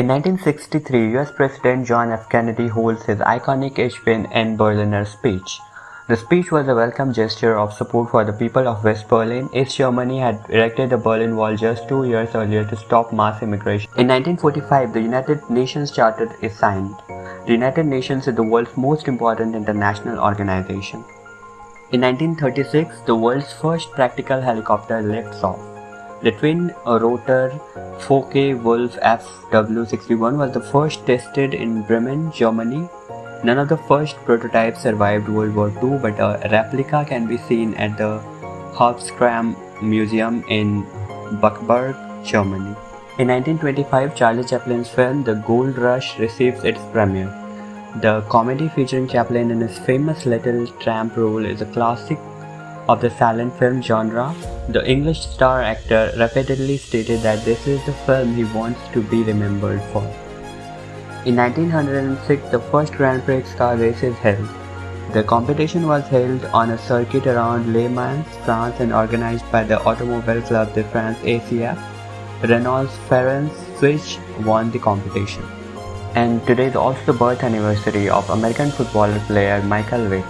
In 1963, US President John F. Kennedy holds his iconic Ich bin Berliner speech. The speech was a welcome gesture of support for the people of West Berlin. East Germany had erected the Berlin Wall just two years earlier to stop mass immigration. In 1945, the United Nations Charter is signed. The United Nations is the world's most important international organization. In 1936, the world's first practical helicopter lifts off. The twin-rotor Focke-Wulf FW-61 was the first tested in Bremen, Germany. None of the first prototypes survived World War II, but a replica can be seen at the Hofskramm Museum in Bückeburg, Germany. In 1925, Charlie Chaplin's film The Gold Rush receives its premiere. The comedy featuring Chaplin in his famous Little Tramp role is a classic of the silent film genre, the English star actor repeatedly stated that this is the film he wants to be remembered for. In 1906, the first Grand Prix car race is held. The competition was held on a circuit around Le Mans, France and organized by the Automobile Club de France ACF. Renault's Ferenc Szisz won the competition. And today is also the birth anniversary of American footballer player Michael Vick.